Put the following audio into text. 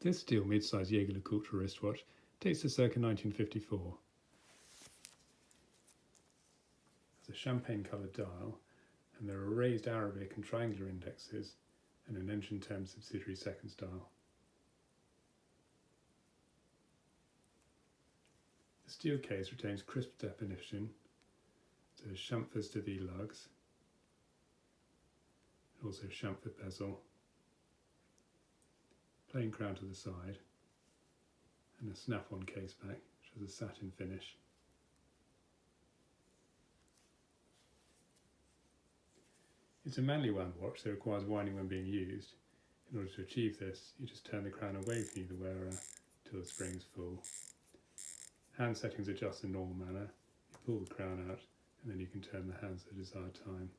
This steel mid-size Jaeger-LeCoultre wristwatch dates to circa 1954. It's a champagne-coloured dial, and there are raised Arabic and triangular indexes, and an engine-turned subsidiary seconds dial. The steel case retains crisp definition, so chamfers to the lugs, and also chamfer bezel plain crown to the side and a snap-on case back which has a satin finish. It's a manually wound watch so it requires winding when being used. In order to achieve this you just turn the crown away from the wearer until the spring is full. Hand settings adjust in normal manner, you pull the crown out and then you can turn the hands at the desired time.